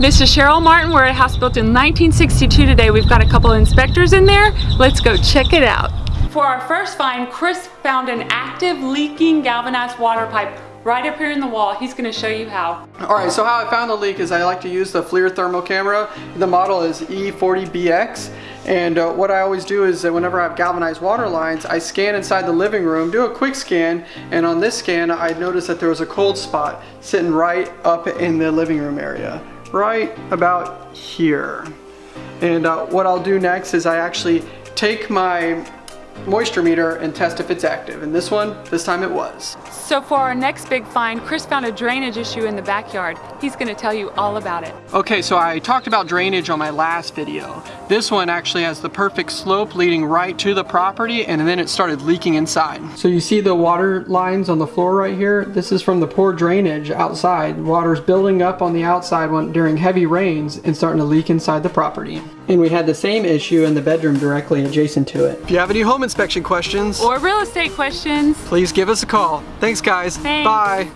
This is Cheryl Martin. We're at a house built in 1962 today. We've got a couple of inspectors in there. Let's go check it out. For our first find, Chris found an active leaking galvanized water pipe right up here in the wall. He's gonna show you how. All right, so how I found the leak is I like to use the FLIR thermal camera. The model is E40BX. And uh, what I always do is that whenever I have galvanized water lines, I scan inside the living room, do a quick scan, and on this scan, I noticed that there was a cold spot sitting right up in the living room area, right about here. And uh, what I'll do next is I actually take my moisture meter and test if it's active. And this one, this time it was. So for our next big find, Chris found a drainage issue in the backyard. He's gonna tell you all about it. Okay, so I talked about drainage on my last video. This one actually has the perfect slope leading right to the property and then it started leaking inside. So you see the water lines on the floor right here? This is from the poor drainage outside. Water's building up on the outside when, during heavy rains and starting to leak inside the property. And we had the same issue in the bedroom directly adjacent to it. If you have any home inspection questions or real estate questions, please give us a call. Thanks guys. Thanks. Bye.